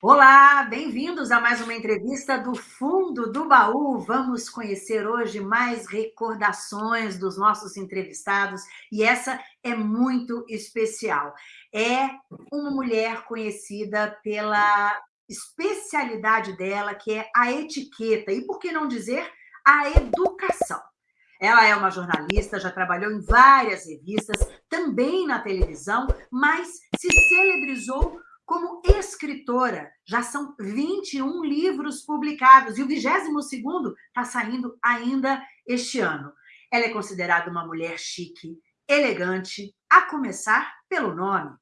Olá, bem-vindos a mais uma entrevista do Fundo do Baú. Vamos conhecer hoje mais recordações dos nossos entrevistados e essa é muito especial. É uma mulher conhecida pela especialidade dela, que é a etiqueta e, por que não dizer, a educação. Ela é uma jornalista, já trabalhou em várias revistas, também na televisão, mas se celebrizou como escritora. Já são 21 livros publicados e o 22º está saindo ainda este ano. Ela é considerada uma mulher chique, elegante, a começar pelo nome.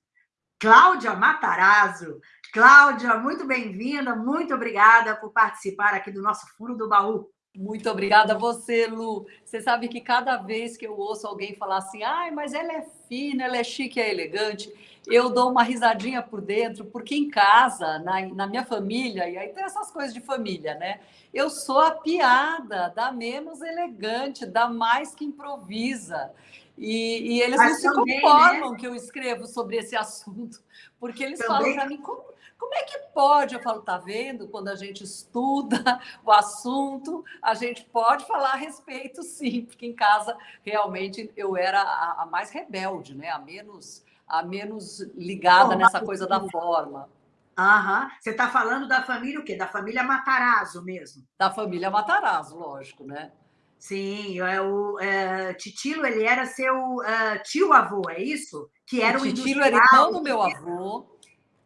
Cláudia Matarazzo. Cláudia, muito bem-vinda, muito obrigada por participar aqui do nosso Furo do Baú. Muito obrigada a você, Lu. Você sabe que cada vez que eu ouço alguém falar assim, ai, mas ela é fina, ela é chique, é elegante, eu dou uma risadinha por dentro, porque em casa, na, na minha família, e aí tem essas coisas de família, né? Eu sou a piada da menos elegante, da mais que improvisa. E, e eles mas não também, se conformam né? que eu escrevo sobre esse assunto, porque eles também... falam para mim, como como é que pode? Eu falo, tá vendo? Quando a gente estuda o assunto, a gente pode falar a respeito, sim, porque em casa realmente eu era a, a mais rebelde, né? A menos, a menos ligada Bom, nessa coisa da forma. Aham. Você está falando da família o quê? Da família Matarazzo mesmo? Da família Matarazzo, lógico, né? Sim, é o é, Titilo, ele era seu uh, tio-avô, é isso? Que era o, o Titilo era irmão do meu avô.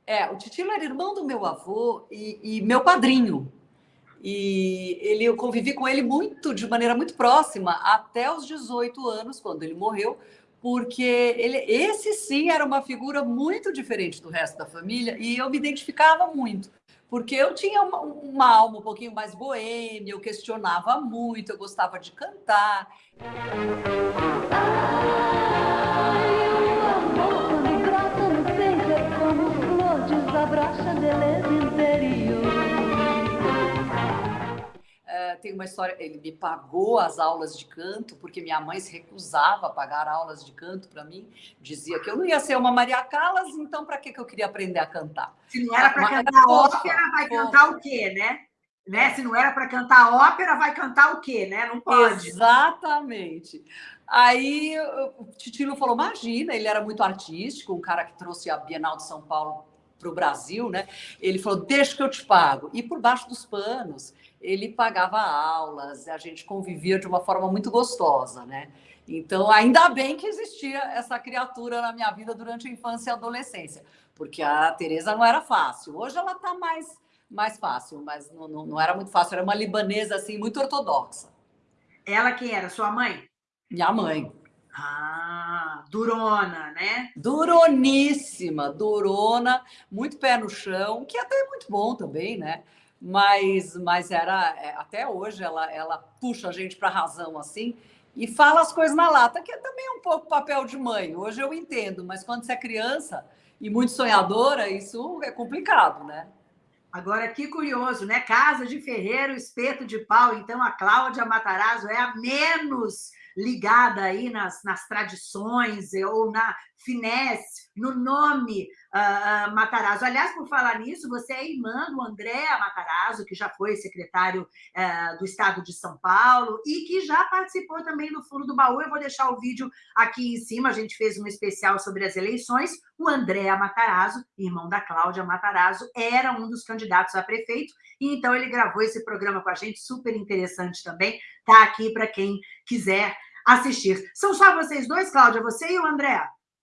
É, o Titilo era irmão do meu avô e, e, meu padrinho. E ele, eu convivi com ele muito, de maneira muito próxima, até os 18 anos, quando ele morreu, porque ele, esse sim era uma figura muito diferente do resto da família e eu me identificava muito, porque eu tinha uma, uma alma um pouquinho mais boêmia, eu questionava muito, eu gostava de cantar. É, tem uma história, ele me pagou as aulas de canto, porque minha mãe se recusava a pagar aulas de canto para mim, dizia que eu não ia ser uma Maria Callas, então para que, que eu queria aprender a cantar? Se não era para cantar ópera, vai cantar o quê, né? né? Se não era para cantar ópera, vai cantar o quê, né? Não pode. Exatamente. Aí o Titilo falou: imagina, ele era muito artístico, um cara que trouxe a Bienal de São Paulo para o Brasil, né? Ele falou: deixa que eu te pago. E por baixo dos panos, ele pagava aulas, a gente convivia de uma forma muito gostosa, né? Então, ainda bem que existia essa criatura na minha vida durante a infância e a adolescência, porque a Tereza não era fácil. Hoje ela está mais, mais fácil, mas não, não, não era muito fácil. Era uma libanesa, assim, muito ortodoxa. Ela quem era? Sua mãe? Minha mãe. Ah, durona, né? Duroníssima, durona, muito pé no chão, que até é muito bom também, né? Mas, mas era, é, até hoje, ela, ela puxa a gente para a razão assim e fala as coisas na lata, que é também um pouco papel de mãe. Hoje eu entendo, mas quando você é criança e muito sonhadora, isso é complicado, né? Agora, que curioso, né? Casa de ferreiro, espeto de pau. Então, a Cláudia Matarazzo é a menos ligada aí nas, nas tradições ou na finesse, no nome uh, Matarazzo. Aliás, por falar nisso, você é irmã do André Matarazzo, que já foi secretário uh, do Estado de São Paulo e que já participou também do Fundo do Baú. Eu vou deixar o vídeo aqui em cima, a gente fez um especial sobre as eleições. O André Matarazzo, irmão da Cláudia Matarazzo, era um dos candidatos a prefeito, e então ele gravou esse programa com a gente, super interessante também. Está aqui para quem quiser assistir. São só vocês dois, Cláudia, você e o André?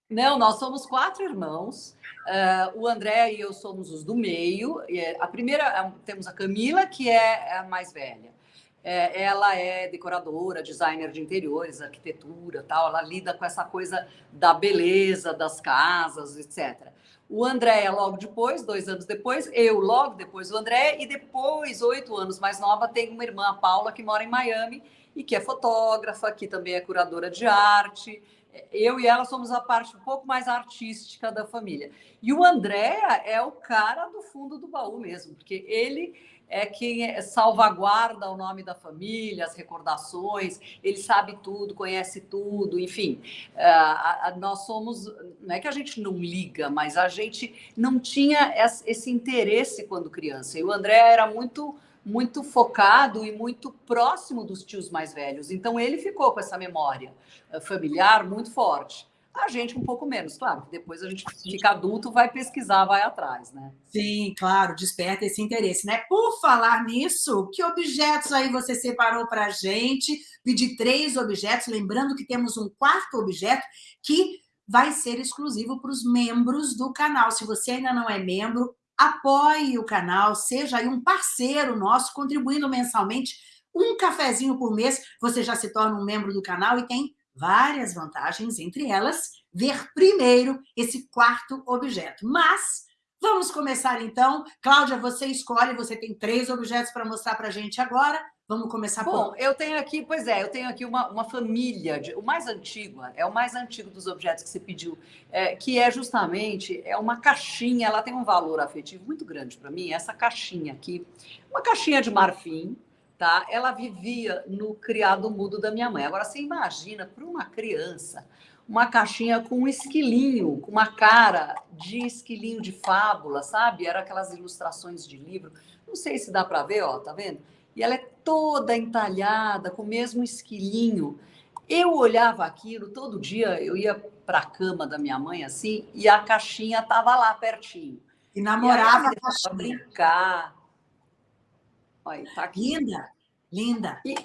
Não, nós somos quatro irmãos. Uh, o André e eu somos os do meio. A primeira, é temos a Camila, que é a mais velha. É, ela é decoradora, designer de interiores, arquitetura, tal. Ela lida com essa coisa da beleza das casas, etc. O André é logo depois, dois anos depois, eu logo depois o André, e depois, oito anos mais nova, tem uma irmã, a Paula, que mora em Miami e que é fotógrafa, que também é curadora de arte, eu e ela somos a parte um pouco mais artística da família. E o André é o cara do fundo do baú mesmo, porque ele é quem é, salvaguarda o nome da família, as recordações, ele sabe tudo, conhece tudo, enfim. Uh, nós somos, não é que a gente não liga, mas a gente não tinha esse interesse quando criança. E o André era muito muito focado e muito próximo dos tios mais velhos. Então ele ficou com essa memória eh, familiar muito forte. A gente um pouco menos, claro, depois a gente fica adulto, vai pesquisar, vai atrás, né? Sim, claro, desperta esse interesse, né? Por falar nisso, que objetos aí você separou para a gente? Pedi três objetos, lembrando que temos um quarto objeto que vai ser exclusivo para os membros do canal. Se você ainda não é membro, apoie o canal, seja aí um parceiro nosso, contribuindo mensalmente um cafezinho por mês, você já se torna um membro do canal e tem várias vantagens, entre elas, ver primeiro esse quarto objeto. Mas vamos começar então. Cláudia, você escolhe, você tem três objetos para mostrar para a gente agora. Vamos começar Bom, por... eu tenho aqui, pois é, eu tenho aqui uma, uma família, de, o mais antigo, é o mais antigo dos objetos que você pediu, é, que é justamente é uma caixinha, ela tem um valor afetivo muito grande para mim, essa caixinha aqui, uma caixinha de marfim, tá? Ela vivia no criado mudo da minha mãe. Agora, você imagina para uma criança uma caixinha com um esquilinho, com uma cara de esquilinho de fábula, sabe? Era aquelas ilustrações de livro. Não sei se dá para ver, ó, tá vendo? E ela é toda entalhada, com o mesmo esquilinho. Eu olhava aquilo todo dia, eu ia para a cama da minha mãe assim, e a caixinha estava lá pertinho. E namorava e a caixinha. brincar. Olha, tá aqui. Linda, linda. E,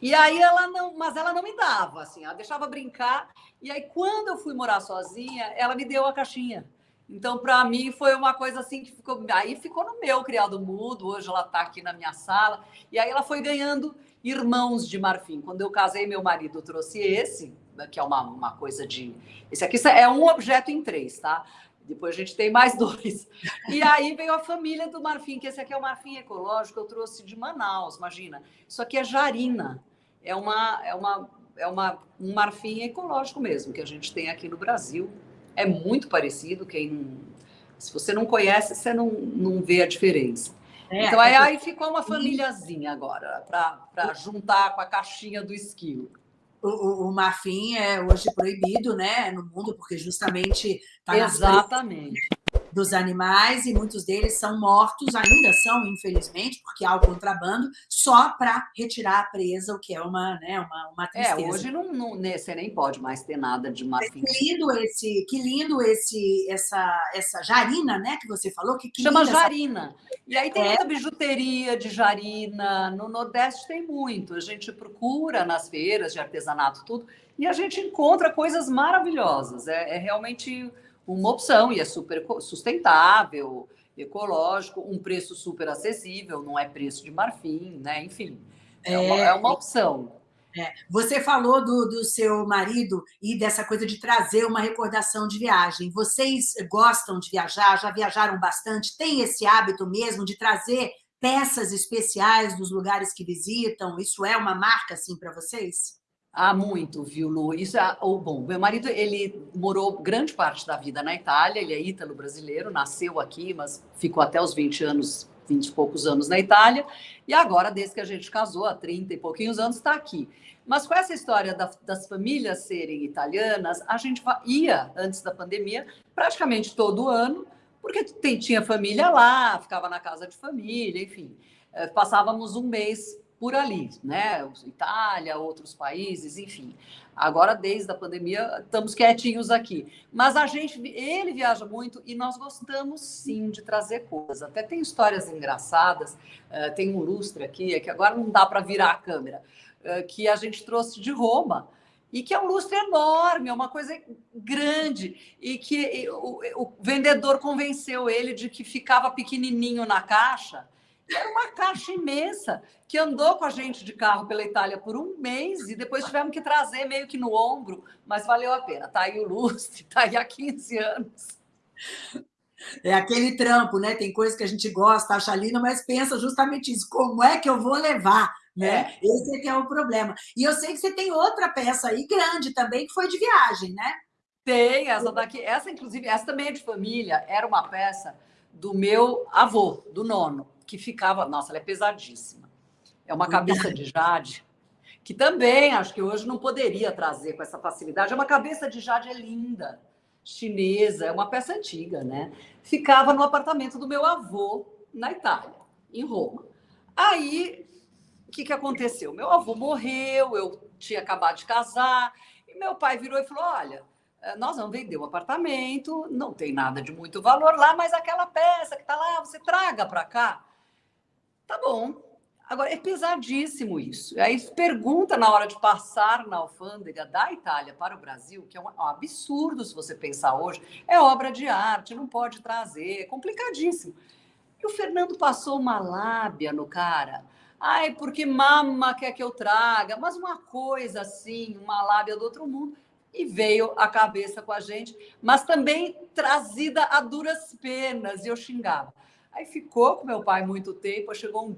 e aí ela não, mas ela não me dava, assim, ela deixava brincar. E aí, quando eu fui morar sozinha, ela me deu a caixinha. Então, para mim, foi uma coisa assim que ficou. Aí ficou no meu criado mudo, hoje ela está aqui na minha sala. E aí ela foi ganhando irmãos de marfim. Quando eu casei, meu marido trouxe esse, que é uma, uma coisa de. Esse aqui é um objeto em três, tá? Depois a gente tem mais dois. E aí veio a família do marfim, que esse aqui é o marfim ecológico, eu trouxe de Manaus, imagina. Isso aqui é jarina. É uma, é uma, é uma, um marfim ecológico mesmo, que a gente tem aqui no Brasil é muito parecido. Quem se você não conhece, você não, não vê a diferença. É, então, aí, aí ficou uma famíliazinha agora, para juntar com a caixinha do esquilo. O, o, o, marfim é hoje proibido né, no mundo, porque justamente está Exatamente dos animais e muitos deles são mortos, ainda são, infelizmente, porque há o contrabando, só para retirar a presa, o que é uma, né, uma, uma é, tristeza. É, hoje não, não, né, você nem pode mais ter nada de marfim. Que lindo esse, que lindo esse, essa, essa jarina, né, que você falou. Que, que Chama jarina. Essa... E aí tem é. muita bijuteria de jarina, no Nordeste tem muito. A gente procura nas feiras de artesanato, tudo, e a gente encontra coisas maravilhosas. É, é realmente uma opção e é super sustentável, ecológico, um preço super acessível, não é preço de marfim, né? Enfim, é, uma, é uma opção. É. Você falou do, do seu marido e dessa coisa de trazer uma recordação de viagem. Vocês gostam de viajar? Já viajaram bastante? Tem esse hábito mesmo de trazer peças especiais dos lugares que visitam? Isso é uma marca assim para vocês? Há muito, viu, Lu? Isso é, ou, bom, meu marido, ele morou grande parte da vida na Itália, ele é ítalo-brasileiro, nasceu aqui, mas ficou até os 20 anos, 20 e poucos anos na Itália, e agora, desde que a gente casou, há 30 e pouquinhos anos, está aqui. Mas com essa história da, das famílias serem italianas, a gente ia, antes da pandemia, praticamente todo ano, porque tem, tinha família lá, ficava na casa de família, enfim. Eh, passávamos um mês por ali, né? Itália, outros países, enfim. Agora, desde a pandemia, estamos quietinhos aqui. Mas a gente, ele viaja muito e nós gostamos sim de trazer coisas. Até tem histórias engraçadas. Uh, tem um lustre aqui, é que agora não dá para virar a câmera, uh, que a gente trouxe de Roma e que é um lustre enorme, é uma coisa grande, e que o, o vendedor convenceu ele de que ficava pequenininho na caixa era uma caixa imensa que andou com a gente de carro pela Itália por um mês e depois tivemos que trazer meio que no ombro, mas valeu a pena. Tá aí o lustre, tá aí há 15 anos. É aquele trampo, né? Tem coisas que a gente gosta, acha linda, mas pensa justamente isso: como é que eu vou levar? Né? É. Esse é que é o problema. E eu sei que você tem outra peça aí grande também, que foi de viagem, né? Tem, essa daqui, essa inclusive, essa também é de família, era uma peça do meu avô, do nono, que ficava, nossa, ela é pesadíssima. É uma cabeça de jade, que também acho que hoje não poderia trazer com essa facilidade. É uma cabeça de jade é linda, chinesa, é uma peça antiga, né? Ficava no apartamento do meu avô na Itália, em Roma. Aí, o que, que aconteceu? Meu avô morreu, eu tinha acabado de casar, e meu pai virou e falou: Olha, eh, nós vamos vender o apartamento, não tem nada de muito valor lá, mas aquela peça que está lá, você traga para cá. Tá bom. Agora, é pesadíssimo isso. Aí pergunta na hora de passar na alfândega da Itália para o Brasil, que é um absurdo se você pensar hoje, é obra de arte, não pode trazer, é complicadíssimo. E o Fernando passou uma lábia no cara. Ai, porque mama quer que eu traga, mas uma coisa assim, uma lábia do outro mundo e veio a cabeça com a gente, mas também trazida a duras penas, e eu xingava. Aí ficou com meu pai muito tempo, chegou um,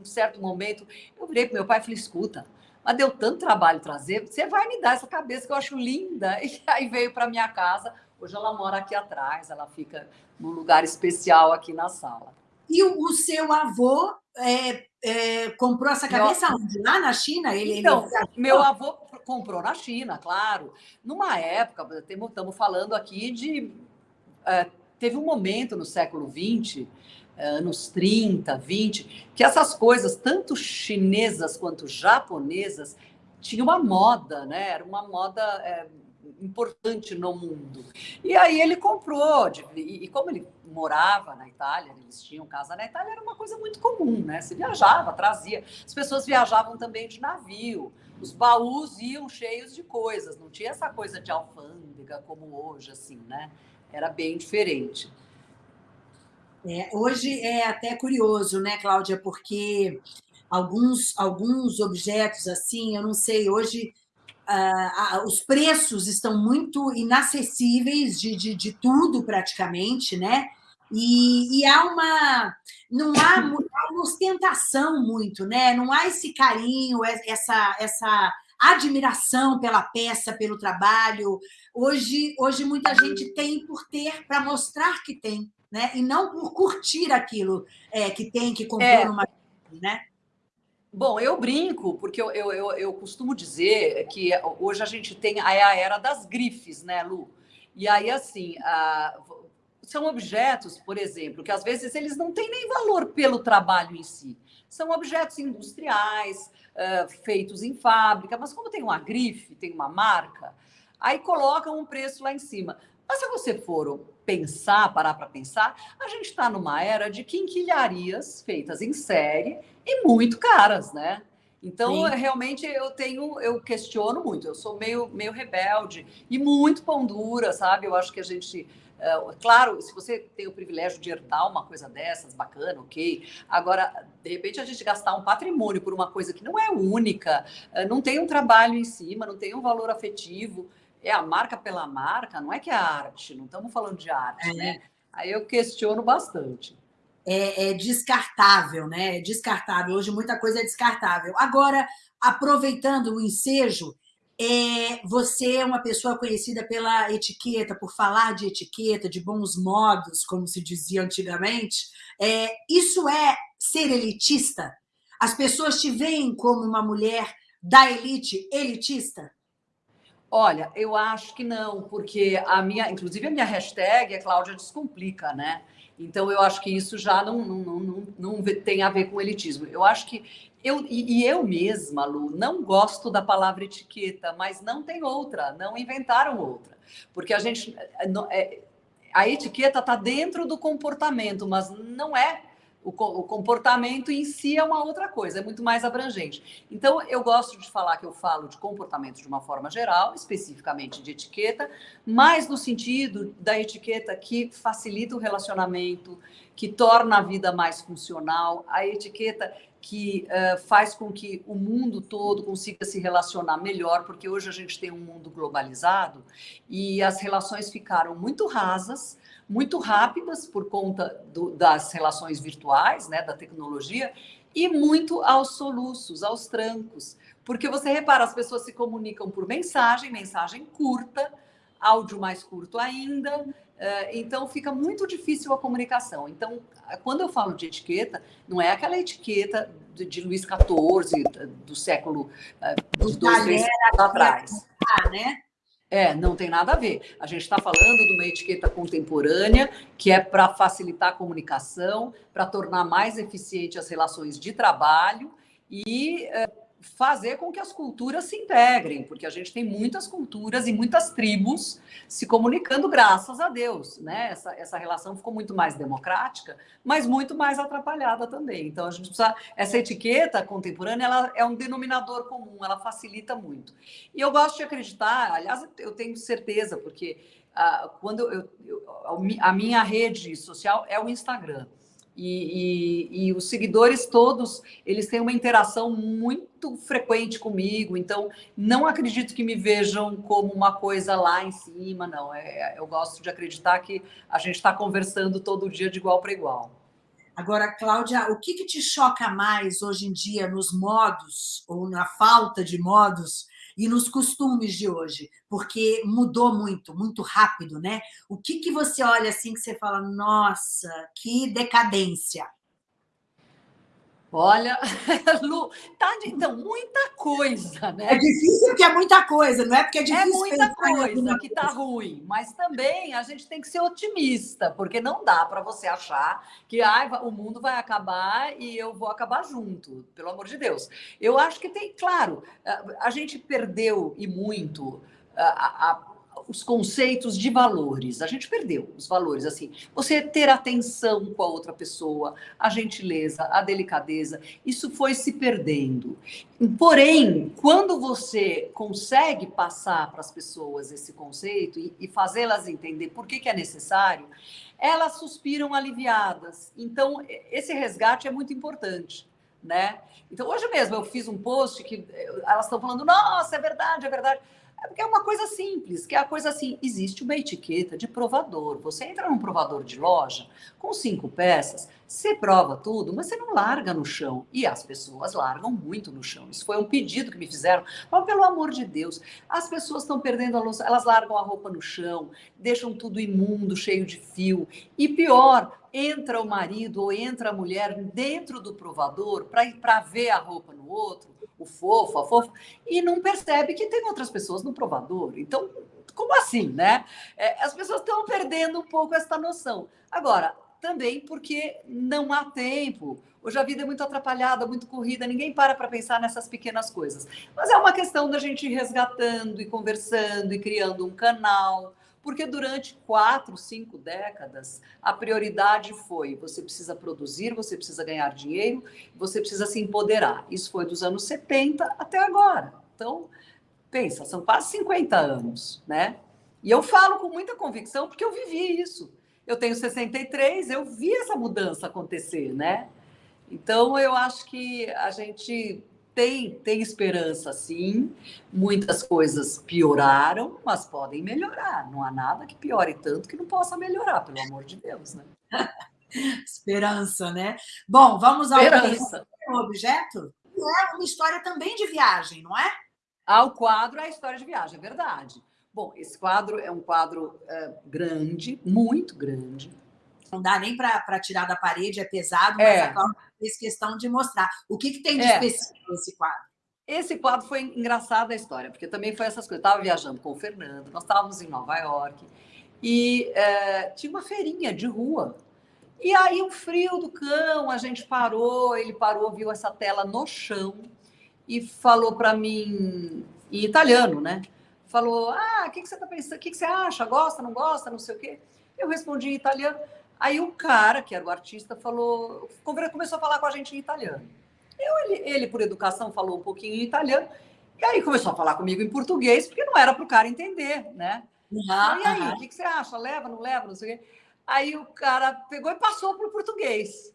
um certo momento, eu virei para meu pai e falei, escuta, mas deu tanto trabalho trazer, você vai me dar essa cabeça que eu acho linda. E aí veio para minha casa, hoje ela mora aqui atrás, ela fica num lugar especial aqui na sala. E o, o seu avô é, é, comprou essa cabeça meu... onde? Lá na China? Ele, então, ele... meu avô comprou na China, claro. Numa época, estamos falando aqui de. É, teve um momento no século XX, é, anos 30, 20, que essas coisas, tanto chinesas quanto japonesas, tinham uma moda, né? Era uma moda é, importante no mundo. E aí ele comprou, e como ele morava na Itália, eles tinham casa na Itália, era uma coisa muito comum, né? Se viajava, trazia. As pessoas viajavam também de navio, os baús iam cheios de coisas, não tinha essa coisa de alfândega como hoje, assim, né? Era bem diferente. É, hoje é até curioso, né, Cláudia, porque alguns, alguns objetos assim, eu não sei, hoje uh, os preços estão muito inacessíveis de, de, de tudo praticamente, né? E, e, há uma não há, uma ostentação muito, né? Não há esse carinho, essa essa admiração pela peça, pelo trabalho. Hoje hoje muita gente tem por ter para mostrar que tem, né? E não por curtir aquilo é, que tem que comprou é. numa, né? Bom, eu brinco, porque eu, eu, eu, eu, costumo dizer que hoje a gente tem a, a era das grifes, né, Lu? E aí, assim, a, são objetos, por exemplo, que às vezes eles não têm nem valor pelo trabalho em si. São objetos industriais, uh, feitos em fábrica, mas como tem uma grife, tem uma marca, aí colocam um preço lá em cima. Mas se você for pensar, parar para pensar, a gente está numa era de quinquilharias feitas em série e muito caras, né? Então, Sim. realmente, eu tenho, eu questiono muito, eu sou meio, meio rebelde e muito pão dura, sabe? Eu acho que a gente. Uh, claro, se você tem o privilégio de herdar uma coisa dessas, bacana, ok. Agora, de repente, a gente gastar um patrimônio por uma coisa que não é única, uh, não tem um trabalho em cima, não tem um valor afetivo é a marca pela marca, não é que é arte, não estamos falando de arte, é. né? Aí eu questiono bastante. É, é, descartável, né? É descartável. Hoje muita coisa é descartável. Agora, aproveitando o ensejo, é, você é uma pessoa conhecida pela etiqueta, por falar de etiqueta, de bons modos, como se dizia antigamente. É, isso é ser elitista? As pessoas te veem como uma mulher da elite elitista? Olha, eu acho que não, porque a minha, inclusive a minha hashtag é Cláudia Descomplica, né? Então eu acho que isso já não, não, não, não, tem a ver com elitismo. Eu acho que eu e, eu mesma, Lu, não gosto da palavra etiqueta, mas não tem outra, não inventaram outra, porque a gente é, a etiqueta está dentro do comportamento, mas não é o, o, comportamento em si é uma outra coisa, é muito mais abrangente. Então, eu gosto de falar que eu falo de comportamento de uma forma geral, especificamente de etiqueta, mas no sentido da etiqueta que facilita o relacionamento, que torna a vida mais funcional, a etiqueta que uh, faz com que o mundo todo consiga se relacionar melhor, porque hoje a gente tem um mundo globalizado e as relações ficaram muito rasas, muito rápidas por conta do, das relações virtuais, né, da tecnologia, e muito aos soluços, aos trancos. Porque você repara, as pessoas se comunicam por mensagem, mensagem curta, áudio mais curto ainda, eh, então fica muito difícil a comunicação. Então, quando eu falo de etiqueta, não é aquela etiqueta de, de Luís XIV, do século eh, dos dois, três anos atrás. Né? É, não tem nada a ver. A gente está falando de uma etiqueta contemporânea que é para facilitar a comunicação, para tornar mais eficiente as relações de trabalho e é, fazer com que as culturas se integrem, porque a gente tem muitas culturas e muitas tribos se comunicando, graças a Deus, né? Essa, essa relação ficou muito mais democrática, mas muito mais atrapalhada também. Então, a gente precisa. Essa etiqueta contemporânea ela é um denominador comum, ela facilita muito. E eu gosto de acreditar, aliás, eu tenho certeza, porque ah, quando eu, eu, a minha rede social é o Instagram. E, e, e, os seguidores todos, eles têm uma interação muito frequente comigo, então não acredito que me vejam como uma coisa lá em cima, não. É, eu gosto de acreditar que a gente está conversando todo dia de igual para igual. Agora, Cláudia, o que, que te choca mais hoje em dia nos modos, ou na falta de modos, e nos costumes de hoje, porque mudou muito, muito rápido, né? O que, que você olha assim que você fala, nossa, que decadência? Olha, Lu, tá, então, muita coisa, né? É difícil porque é muita coisa, não é porque é, é difícil. É muita coisa que tá ruim, mas também a gente tem que ser otimista, porque não dá para você achar que ah, o mundo vai acabar e eu vou acabar junto, pelo amor de Deus. Eu acho que tem, claro, a gente perdeu e muito a, a os conceitos de valores. A gente perdeu os valores, assim. Você ter atenção com a outra pessoa, a gentileza, a delicadeza, isso foi se perdendo. Porém, quando você consegue passar para as pessoas esse conceito e, e fazê-las entender por que, que é necessário, elas suspiram aliviadas. Então, esse resgate é muito importante. Né? Então, hoje mesmo eu fiz um post que eh, elas estão falando: nossa, é verdade, é verdade. É porque é uma coisa simples, que é a coisa assim, existe uma etiqueta de provador. Você entra num provador de loja com cinco peças, você prova tudo, mas você não larga no chão. E as pessoas largam muito no chão. Isso foi um pedido que me fizeram. Mas, pelo amor de Deus, as pessoas estão perdendo a luz, elas largam a roupa no chão, deixam tudo imundo, cheio de fio. E pior, entra o marido ou entra a mulher dentro do provador para ver a roupa no outro o fofo, a fofa, e não percebe que tem outras pessoas no provador. Então, como assim, né? É, as pessoas estão perdendo um pouco essa noção. Agora, também porque não há tempo. Hoje a vida é muito atrapalhada, muito corrida, ninguém para para pensar nessas pequenas coisas. Mas é uma questão da gente ir resgatando e conversando e criando um canal, porque durante quatro, cinco décadas, a prioridade foi você precisa produzir, você precisa ganhar dinheiro, você precisa se empoderar. Isso foi dos anos 70 até agora. Então, pensa, são quase 50 anos, né? E eu falo com muita convicção porque eu vivi isso. Eu tenho 63, eu vi essa mudança acontecer, né? Então, eu acho que a gente tem, tem esperança, sim. Muitas coisas pioraram, mas podem melhorar. Não há nada que piore tanto que não possa melhorar, pelo amor de Deus, né? Esperança, né? Bom, vamos ao Esperança. objeto. É uma história também de viagem, não é? Ah, o quadro é a história de viagem, é verdade. Bom, esse quadro é um quadro é, grande, muito grande, não dá nem para tirar da parede, é pesado, mas é. a Cláudia fez questão de mostrar. O que, que tem de é. específico nesse quadro? Esse quadro foi engraçado a história, porque também foi essas coisas. Eu estava viajando com o Fernando, nós estávamos em Nova York, e é, tinha uma feirinha de rua. E aí, um frio do cão, a gente parou, ele parou, viu essa tela no chão e falou para mim, em italiano, né? Falou: Ah, o que, que você está pensando? O que, que você acha? Gosta, não gosta? Não sei o quê. Eu respondi em italiano. Aí o cara, que era o artista, falou, começou a falar com a gente em italiano. Eu, ele, ele, por educação, falou um pouquinho em italiano, e aí começou a falar comigo em português, porque não era para o cara entender, né? Uhum, e aí, o que, que, você acha? Leva, não leva, não sei o quê. Aí o cara pegou e passou para o português.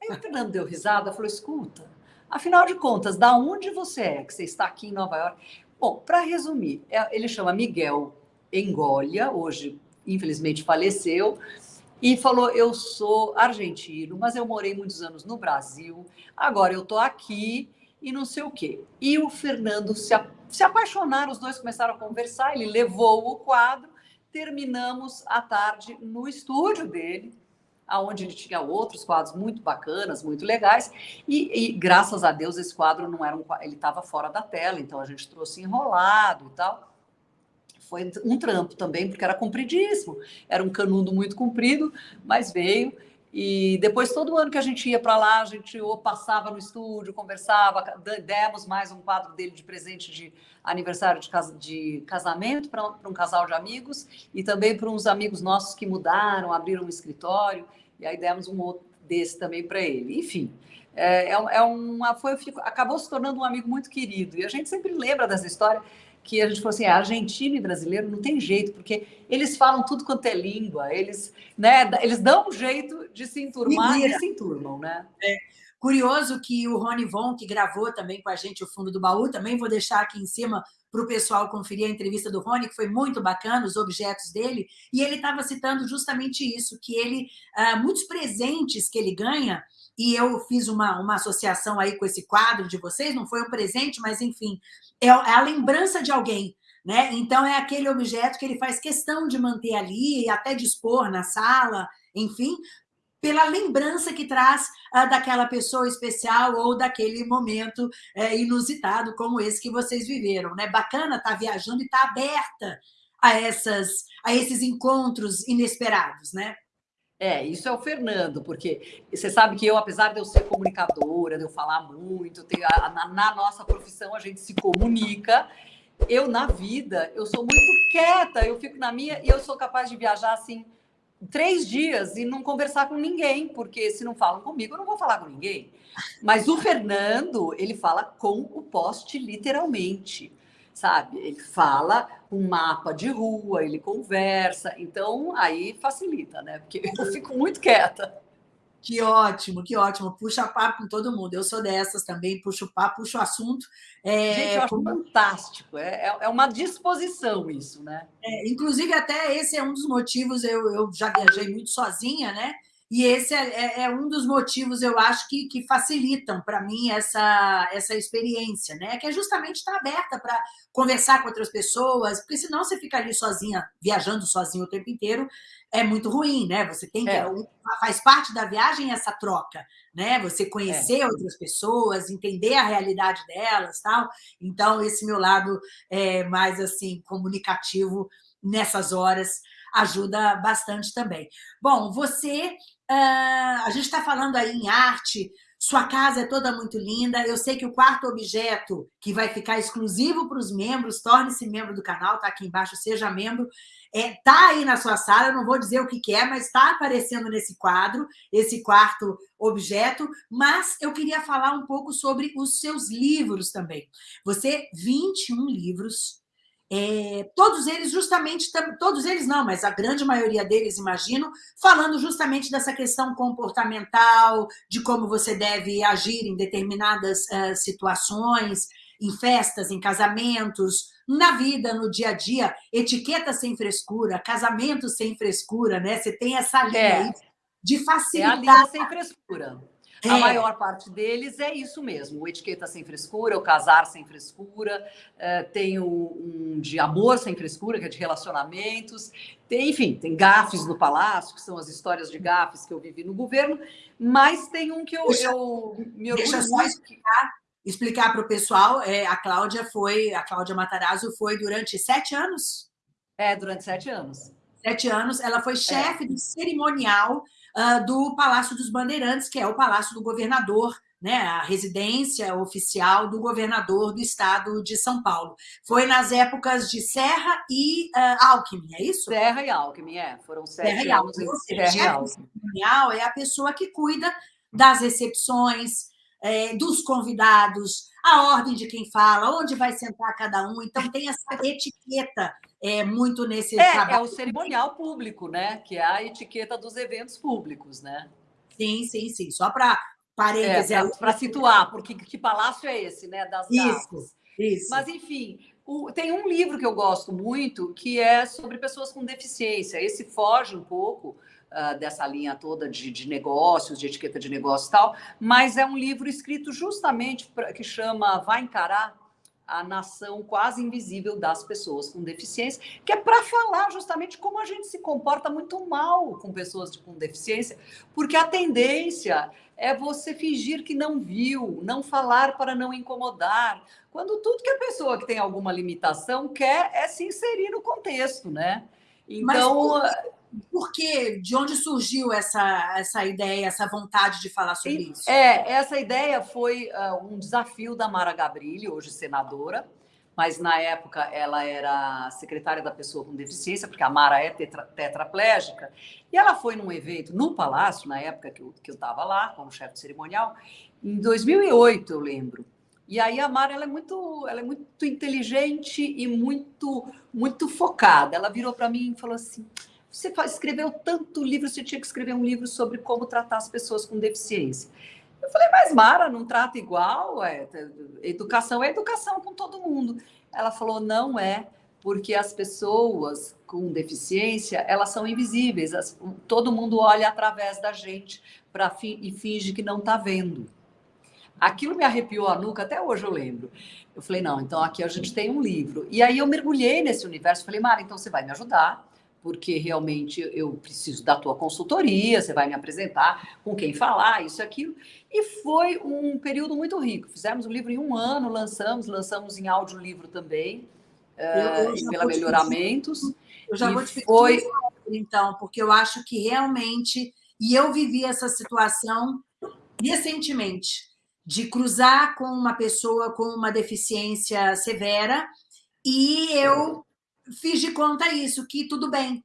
Aí o Fernando deu risada, falou, escuta, afinal de contas, da onde você é, que você está aqui em Nova York? Bom, para resumir, é, ele chama Miguel Engolha, hoje infelizmente faleceu, e falou: Eu sou argentino, mas eu morei muitos anos no Brasil, agora eu estou aqui e não sei o quê. E o Fernando se, se apaixonaram, os dois começaram a conversar, ele levou o quadro, terminamos a tarde no estúdio dele, aonde ele tinha outros quadros muito bacanas, muito legais, e, e graças a Deus esse quadro não era um ele estava fora da tela, então a gente trouxe enrolado e tal. Foi um trampo também, porque era compridíssimo, era um canudo muito comprido, mas veio. E depois, todo ano que a gente ia para lá, a gente ou passava no estúdio, conversava, demos mais um quadro dele de presente de aniversário de, de casamento para um casal de amigos e também para uns amigos nossos que mudaram, abriram um escritório, e aí demos um outro desse também para ele. Enfim, é, é uma, foi, acabou se tornando um amigo muito querido. E a gente sempre lembra dessa história que a gente falou assim, é, argentino e brasileiro não tem jeito, porque eles falam tudo quanto é língua, eles, né, eles dão um jeito de se enturmar e se enturmam, né? É. Curioso que o Rony Von, que gravou também com a gente o Fundo do Baú, também vou deixar aqui em cima para o pessoal conferir a entrevista do Rony, que foi muito bacana, os objetos dele, e ele estava citando justamente isso, que ele, uh, muitos presentes que ele ganha, e eu fiz uma, uma associação aí com esse quadro de vocês, não foi um presente, mas enfim, é, é a lembrança de alguém, né? Então é aquele objeto que ele faz questão de manter ali e até dispor na sala, enfim, pela lembrança que traz uh, daquela pessoa especial ou daquele momento uh, inusitado como esse que vocês viveram, né? Bacana estar tá viajando e estar tá aberta a essas a esses encontros inesperados, né? É, isso é o Fernando, porque você sabe que eu, apesar de eu ser comunicadora, de eu falar muito, ter, na, na, nossa profissão a gente se comunica. Eu, na vida, eu sou muito quieta, eu fico na minha e eu sou capaz de viajar assim três dias e não conversar com ninguém, porque se não falam comigo, eu não vou falar com ninguém. Mas o Fernando, ele fala com o poste literalmente sabe? Ele fala um mapa de rua, ele conversa, então aí facilita, né? Porque eu fico muito quieta. Que ótimo, que ótimo. Puxa papo com todo mundo. Eu sou dessas também, puxo papo, puxo assunto. É, Gente, eu acho fantástico. É, é, é uma disposição isso, né? É, inclusive, até esse é um dos motivos, eu, eu já viajei muito sozinha, né? E esse é, é, é, um dos motivos, eu acho, que, que facilitam para mim essa, essa experiência, né? Que é justamente estar aberta para conversar com outras pessoas, porque senão você fica ali sozinha, viajando sozinho o tempo inteiro, é muito ruim, né? Você tem que. É. Faz parte da viagem essa troca, né? Você conhecer é. outras pessoas, entender a realidade delas tal. Então, esse meu lado é mais assim, comunicativo nessas horas ajuda bastante também. Bom, você, a gente está falando aí em arte, sua casa é toda muito linda. Eu sei que o quarto objeto que vai ficar exclusivo para os membros, torne-se membro do canal, tá aqui embaixo, seja membro. É, tá aí na sua sala, eu não vou dizer o que, que é, mas está aparecendo nesse quadro, esse quarto objeto. Mas eu queria falar um pouco sobre os seus livros também. Você, 21 livros, é, todos eles justamente, todos eles não, mas a grande maioria deles, imagino, falando justamente dessa questão comportamental, de como você deve agir em determinadas uh, situações, em festas, em casamentos, na vida, no dia a dia, etiqueta sem frescura, casamento sem frescura, né? Você tem essa linha é. aí de facilitar. É a linha sem frescura. É. A maior parte deles é isso mesmo, o etiqueta sem frescura, o casar sem frescura, é, tem o, um de amor sem frescura, que é de relacionamentos, tem, enfim, tem gafes no palácio, que são as histórias de gafes que eu vivi no governo, mas tem um que eu, deixa, eu me orgulho deixa só explicar, explicar para o pessoal, é, a Cláudia foi, a Cláudia Matarazzo foi durante sete anos? É, durante sete anos. Sete anos, ela foi chefe é. do cerimonial uh, do Palácio dos Bandeirantes, que é o Palácio do Governador, né, a residência oficial do governador do estado de São Paulo. Foi nas épocas de Serra e uh, Alckmin, é isso? Serra e Alckmin, é. Foram sete Serra e Alckmin. Serra e Alckmin. é a pessoa que cuida das recepções, é, dos convidados, a ordem de quem fala, onde vai sentar cada um. Então, tem essa etiqueta é, muito nesse é, trabalho. É o cerimonial público, né? Que é a etiqueta dos eventos públicos, né? Sim, sim, sim. Só para parênteses. É, para situar, porque que palácio é esse, né? Das isso, isso. Mas, enfim, o, tem um livro que eu gosto muito que é sobre pessoas com deficiência. Esse foge um pouco uh, dessa linha toda de, de, negócios, de etiqueta de negócio e tal, mas é um livro escrito justamente pra, que chama Vai Encarar a nação quase invisível das pessoas com deficiência, que é para falar justamente como a gente se comporta muito mal com pessoas com deficiência, porque a tendência é você fingir que não viu, não falar para não incomodar, quando tudo que a pessoa que tem alguma limitação quer é se inserir no contexto, né? Então, Mas por que, de onde surgiu essa, essa ideia, essa vontade de falar sobre isso? É, essa ideia foi uh, um desafio da Mara Gabrilli, hoje senadora, mas na época ela era secretária da pessoa com deficiência, porque a Mara é tetra, tetraplégica, e ela foi num evento no Palácio, na época que eu estava lá, como chefe de cerimonial, em 2008, eu lembro. E aí a Mara ela é muito, ela é muito inteligente e muito, muito focada. Ela virou para mim e falou assim: você escreveu tanto livro, você tinha que escrever um livro sobre como tratar as pessoas com deficiência. Eu falei, mas Mara, não trata igual? É, educação é educação com todo mundo. Ela falou, não é, porque as pessoas com deficiência, elas são invisíveis. As, todo mundo olha através da gente pra, e finge que não está vendo. Aquilo me arrepiou a nuca, até hoje eu lembro. Eu falei, não, então aqui a gente tem um livro. E aí eu mergulhei nesse universo, falei, Mara, então você vai me ajudar porque realmente eu preciso da tua consultoria, você vai me apresentar com quem falar, isso, aquilo. E foi um período muito rico. Fizemos o livro em um ano, lançamos, lançamos em audiolivro também, eu, eu uh, pela Melhoramentos. Eu já vou te foi... então, porque eu acho que realmente, e eu vivi essa situação recentemente, de cruzar com uma pessoa com uma deficiência severa, e eu fiz de conta isso, que tudo bem,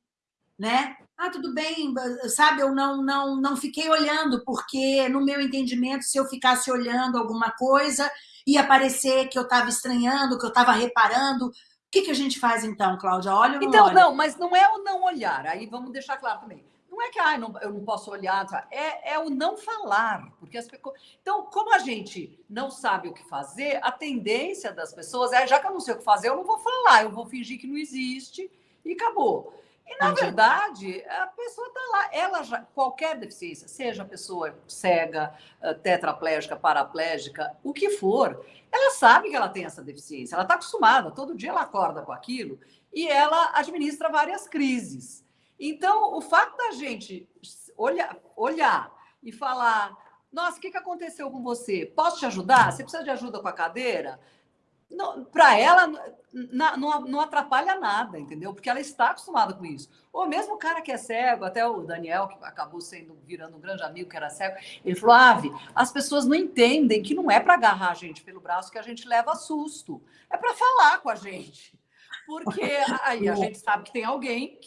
né? Ah, tudo bem, sabe? Eu não, não, não fiquei olhando, porque no meu entendimento, se eu ficasse olhando alguma coisa, ia parecer que eu estava estranhando, que eu estava reparando. O que, que a gente faz então, Cláudia? Olha ou não Então, olha? não, mas não é o não olhar. Aí vamos deixar claro também. Não é que ah, não, eu não posso olhar, é, é o não falar. porque as Então, como a gente não sabe o que fazer, a tendência das pessoas é, já que eu não sei o que fazer, eu não vou falar, eu vou fingir que não existe e acabou. E, na Entendi. verdade, a pessoa está lá. Ela já, qualquer deficiência, seja a pessoa cega, eh, tetraplégica, paraplégica, o que for, ela sabe que ela tem essa deficiência, ela está acostumada, todo dia ela acorda com aquilo e ela administra várias crises. Então, o fato da gente olhar, olhar e falar: nossa, o que, que aconteceu com você? Posso te ajudar? Você precisa de ajuda com a cadeira? Para ela, na, não, não atrapalha nada, entendeu? Porque ela está acostumada com isso. Ou mesmo o cara que é cego, até o Daniel, que acabou sendo virando um grande amigo, que era cego, ele falou: Ave, as pessoas não entendem que não é para agarrar a gente pelo braço que a gente leva susto, é para falar com a gente porque aí a gente sabe que tem alguém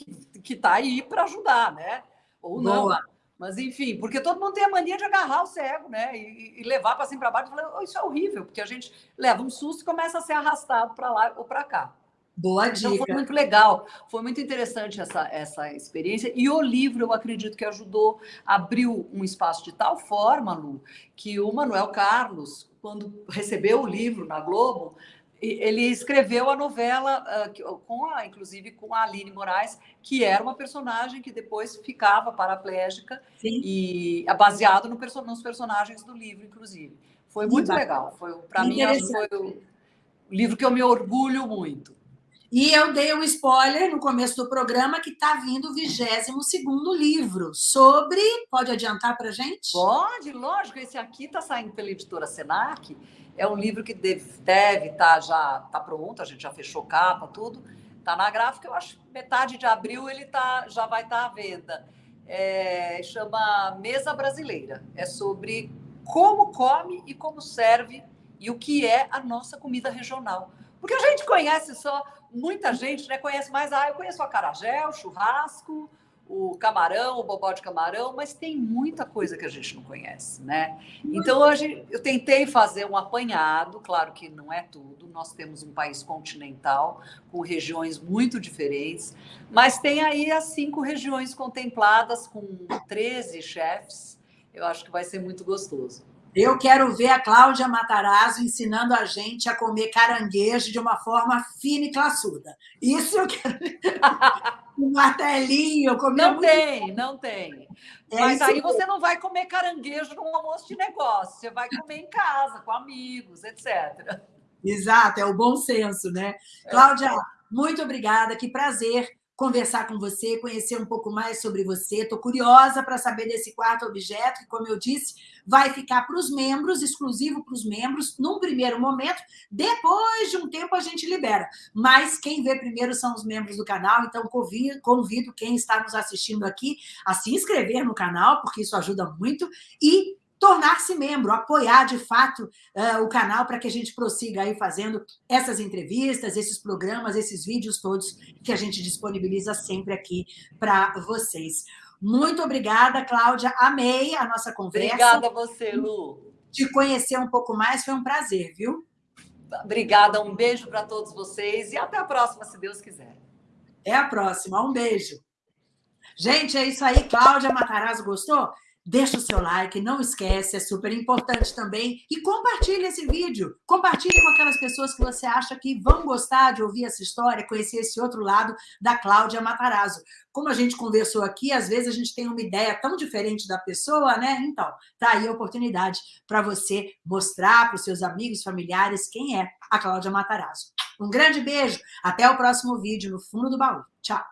que está aí para ajudar, né? Ou não. Boa. Mas, enfim, porque todo mundo tem a mania de agarrar o cego, né? E, e levar para cima para baixo e falar, oh, isso é horrível, porque a gente leva um susto e começa a ser arrastado para lá ou para cá. Boa dica. Então, foi muito legal, foi muito interessante essa, essa experiência. E o livro, eu acredito que ajudou, abriu um espaço de tal forma, Lu, que o Manuel Carlos, quando recebeu o livro na Globo, ele escreveu a novela, uh, com a, inclusive com a Aline Moraes, que era uma personagem que depois ficava paraplégica Sim. e é baseado no nos personagens do livro, inclusive. Foi muito Sim, legal. Foi para mim foi o livro que eu me orgulho muito. E eu dei um spoiler no começo do programa que está vindo o 22 segundo livro sobre. Pode adiantar para gente? Pode, lógico. Esse aqui está saindo pela editora Senac é um livro que deve estar tá, já tá pronto, a gente já fechou capa, tudo. Está na gráfica, eu acho que metade de abril ele tá, já vai estar tá à venda. É, chama Mesa Brasileira. É sobre como come e como serve e o que é a nossa comida regional. Porque a gente conhece só, muita gente né, conhece mais, ah, eu conheço a acarajé, o churrasco, o camarão, o bobó de camarão, mas tem muita coisa que a gente não conhece, né? Então hoje eu tentei fazer um apanhado, claro que não é tudo. Nós temos um país continental com regiões muito diferentes, mas tem aí as cinco regiões contempladas com 13 chefes. Eu acho que vai ser muito gostoso. Eu quero ver a Cláudia Matarazzo ensinando a gente a comer caranguejo de uma forma fina e classuda. Isso eu quero um martelinho. Não muito... tem, não tem. É Mas aí você não vai comer caranguejo num almoço de negócio, você vai comer em casa, com amigos, etc. Exato, é o bom senso, né? É. Cláudia, muito obrigada, que prazer conversar com você, conhecer um pouco mais sobre você. Estou curiosa para saber desse quarto objeto, que, como eu disse, vai ficar para os membros, exclusivo para os membros, num primeiro momento. Depois de um tempo, a gente libera. Mas quem vê primeiro são os membros do canal, então convido, convido quem está nos assistindo aqui a se inscrever no canal, porque isso ajuda muito, e tornar-se membro, apoiar de fato uh, o canal para que a gente prossiga aí fazendo essas entrevistas, esses programas, esses vídeos todos que a gente disponibiliza sempre aqui para vocês. Muito obrigada, Cláudia. Amei a nossa conversa. Obrigada a você, Lu. De conhecer um pouco mais, foi um prazer, viu? Obrigada, um beijo para todos vocês e até a próxima, se Deus quiser. É a próxima, um beijo. Gente, é isso aí. Cláudia Matarazzo, gostou? Deixa o seu like, não esquece, é super importante também. E compartilhe esse vídeo. Compartilhe com aquelas pessoas que você acha que vão gostar de ouvir essa história, conhecer esse outro lado da Cláudia Matarazzo. Como a gente conversou aqui, às vezes a gente tem uma ideia tão diferente da pessoa, né? Então, tá aí a oportunidade para você mostrar para os seus amigos, familiares, quem é a Cláudia Matarazzo. Um grande beijo, até o próximo vídeo no Fundo do Baú. Tchau!